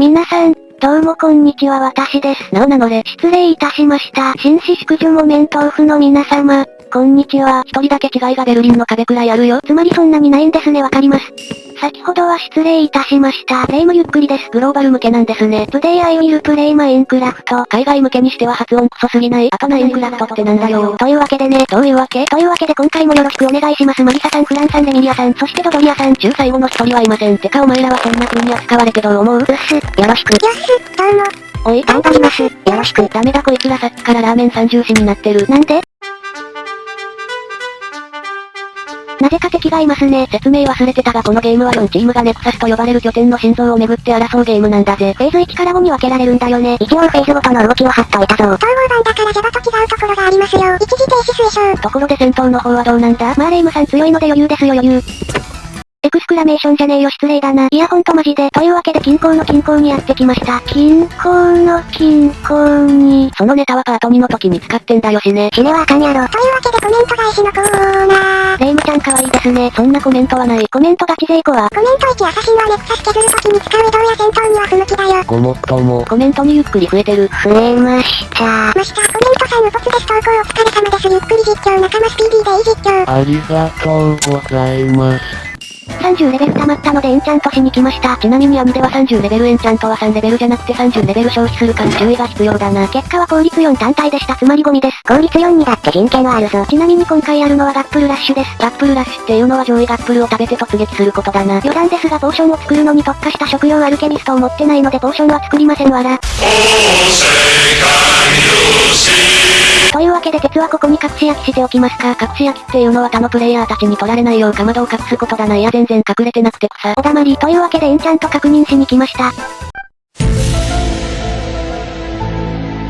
皆さん、どうもこんにちは私です。なお名乗れ。失礼いたしました。紳士淑女木綿豆腐の皆様、こんにちは。一人だけ違いがベルリンの壁くらいあるよ。つまりそんなにないんですねわかります。先ほどは失礼いたしました。プレイもゆっくりです。グローバル向けなんですね。Today I will play マインクラフト。海外向けにしては発音クソすぎない。あとナインクラフトってなんだよ。というわけでね。どういうわけ？というわけで今回もよろしくお願いします。マリサさん、フランさん、レミリアさん、そしてドドリアさん。中最後の一人はいません。てかお前らはそんな風に扱われてどう思う？うっす。よろしく。よっす、どうも。おい、頑張ります。よろしく。ダメだこいつらさっきからラーメン三重視になってる。なんで？なぜか敵がいますね。説明忘れてたがこのゲームは4チームがネクサスと呼ばれる拠点の心臓をめぐって争うゲームなんだぜ。フェーズ1から5に分けられるんだよね。一応フェーズごとの動きを貼っといたぞ。統合版だからジャバと違うところがありますよ。一時停止推奨。ところで戦闘の方はどうなんだ？まあレイムさん強いので余裕ですよ余裕。エクスクラメーションじゃねえよ失礼だな。いやほんとマジで。というわけで近郊の近郊にやってきました。近郊の近郊に。そのネタはパート2の時に使ってんだよしね。死ねはあかんやろ。というわけでコメント返しのコーナー。レイムちゃん可愛いですね。そんなコメントはない。コメントガチ勢子は。コメント1アサシンはネクサス削る時に使う移動や戦闘には不向きだよ。ごもっとも。コメントにゆっくり増えてる。増えました。ました。コメントさんウポツです投稿お疲れ様です。ゆっくり実況仲間スピーディーでいい実況。ありがとうございます。30レベル溜まったのでエンチャントしに来ました。ちなみに網では30レベルエンチャントは3レベルじゃなくて30レベル消費するから注意が必要だな。結果は効率4単体でした。つまりゴミです。効率4にだって人権はあるぞ。ちなみに今回やるのはガップルラッシュです。ガップルラッシュっていうのは上位ガップルを食べて突撃することだな。余談ですがポーションを作るのに特化した食用アルケミストを持ってないのでポーションは作りませんわら。というわけで鉄はここに隠し焼きしておきますか。隠し焼きっていうのは他のプレイヤーたちに取られないようかまどを隠すことだな。いや全然隠れてなくて草。おだまり。というわけでエンチャント確認しに来ました。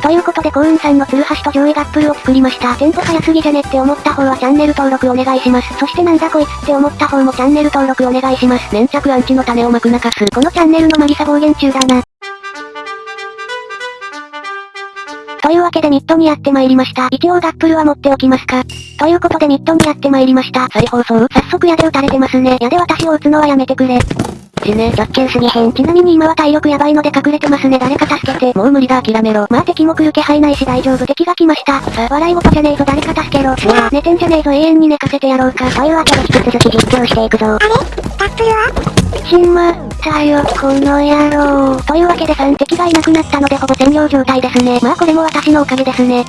ということで幸運さんのツルハシと上位ガップルを作りました。テンポ早すぎじゃねって思った方はチャンネル登録お願いします。そしてなんだこいつって思った方もチャンネル登録お願いします。粘着アンチの種をまくなかす。このチャンネルのマリサ暴言中だな。というわけでミッドにやってまいりました。一応ガップルは持っておきますか。ということでミッドにやってまいりました。再放送早速矢で撃たれてますね。矢で私を撃つのはやめてくれ。死ね、直球すぎへん。ちなみに今は体力やばいので隠れてますね。誰か助けて。もう無理だ諦めろ。まあ敵も来る気配ないし大丈夫。敵が来ました。さあ、笑い事じゃねえぞ誰か助けろ。寝てんじゃねえぞ永遠に寝かせてやろうか。というわけで引き続き実況していくぞ。あれ？ガップルはしまったよ、この野郎。というわけで3敵がいなくなったのでほぼ占領状態ですね。まあこれも私のおかげですね。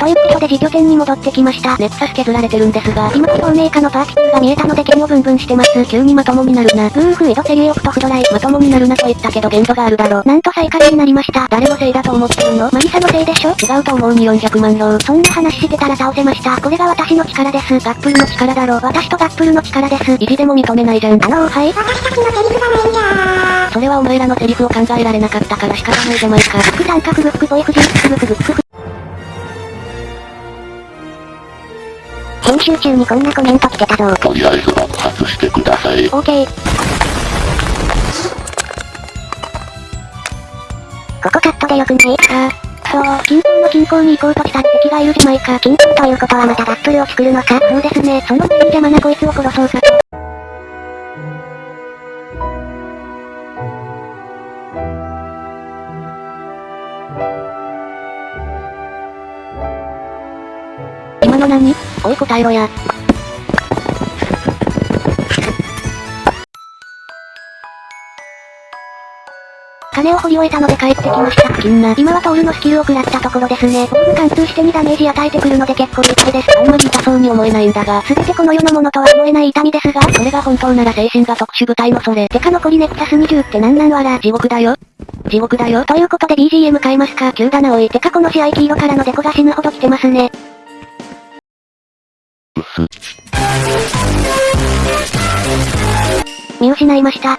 ということで自拠点に戻ってきました。ネクサス削られてるんですが、今透明化のパーティーが見えたので剣をブンブンしてます。急にまともになるな。夫婦井戸セリエオフとフドライ。まともになるなと言ったけど限度があるだろ。なんと再開になりました。誰のせいだと思ってるの？マリサのせいでしょ？違うと思うに400万票。そんな話してたら倒せました。これが私の力です。ガップルの力だろ。私とガップルの力です。意地でも認めないじゃん。あのー、はい。私たちのセリフがないんじゃー。それはお前らのセリフを考えられなかったから仕方ないじゃないか。副三角ブックボイフジンクスブクブク編集中にこんなコメント来てたぞ。とりあえず爆発してください。オーケー。ここカットでよくないさあ。そう、近郊の近郊に行こうとした敵がいるじゃないか。近郊ということはまたバップルを作るのかそうですね。その前に邪魔なこいつを殺そうかと。おい答えろや。金を掘り終えたので帰ってきました。金な。今はトールのスキルを食らったところですね。ボール貫通して2ダメージ与えてくるので結構痛いです。あんまり痛そうに思えないんだが、すべてこの世のものとは思えない痛みですが、それが本当なら精神が特殊部隊のそれ。てか残りネクサス20ってなんなんわら。地獄だよ。地獄だよ。ということで BGM 変えますか。急だなおい。てかこの試合黄色からのデコが死ぬほど来てますね。見失いました。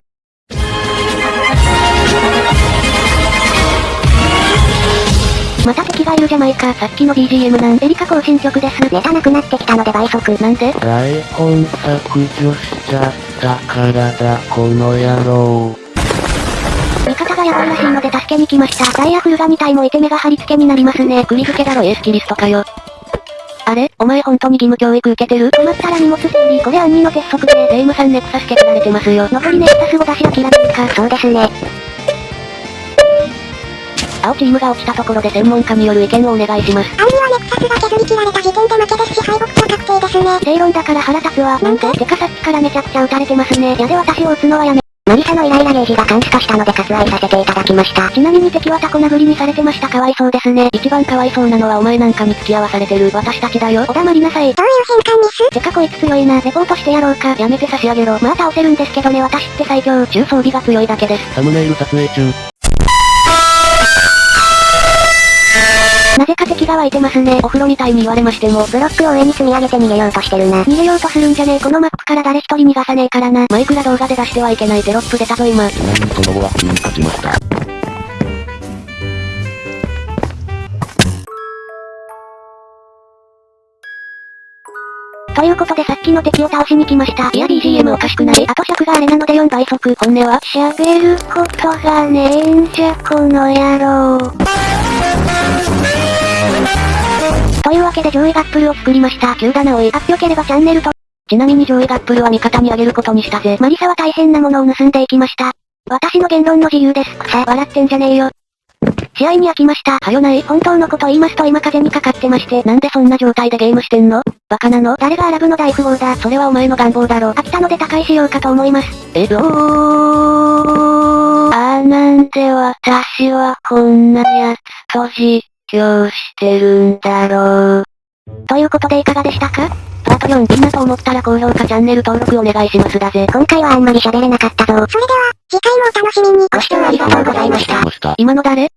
また敵がいるじゃないか。さっきの BGM なんエリカ更新曲です。ネタなくなってきたので倍速。なんで？台本削除しちゃったからだ、この野郎。味方がやばいらしいので助けに来ました。ダイヤフルが2体もいて目が貼り付けになりますね。釘付けだろエースキリストかよ。あれ？お前本当に義務教育受けてる？止まったら荷物整理。これ暗ンの鉄則で、レイムさんネクサス削られてますよ。残りネクサスを出し諦めるか。そうですね。青チームが落ちたところで専門家による意見をお願いします。青にはネクサスが削り切られた時点で負けですし敗北者確定ですね。正論だから腹立つわ。なんでて？かさっきからめちゃくちゃ撃たれてますね。やで私を撃つのはやめ。マリサのイライラゲージが監視化したので割愛させていただきました。ちなみに敵はタコ殴りにされてましたかわいそうですね。一番かわいそうなのはお前なんかに付き合わされてる私たちだよ。お黙りなさい。どういう変換ミス？てかこいつ強いな。レポートしてやろうか。やめて差し上げろ。まあ倒せるんですけどね私って最強。中装備が強いだけです。サムネイル撮影中。なぜか敵が湧いてますね。お風呂みたいに言われましても。ブロックを上に積み上げて逃げようとしてるな。逃げようとするんじゃねえ。このマップから誰一人逃がさねえからな。マイクラ動画で出してはいけないテロップ出たぞ今。ちなみにその後は普通に勝ちました。ということでさっきの敵を倒しに来ました。いや BGM おかしくないあと尺があれなので4倍速。本音は？喋ることがねえんじゃこの野郎。というわけで上位ガップルを作りました。急だなおい。あっよければチャンネルと。ちなみに上位ガップルは味方にあげることにしたぜ。マリサは大変なものを盗んでいきました。私の言論の自由です。くさ、笑ってんじゃねえよ。試合に飽きました。はよない。本当のこと言いますと今風にかかってまして。なんでそんな状態でゲームしてんの？バカなの？誰がアラブの大富豪だ？それはお前の願望だろ。飽きたので他界しようかと思います。えろー。あーなんで私はこんなやつと実況してるんだろう。ということでいかがでしたか？パート4みんなと思ったら高評価チャンネル登録お願いしますだぜ。今回はあんまり喋れなかったぞ。それでは、次回もお楽しみに。ご視聴ありがとうございました。ました。今の誰？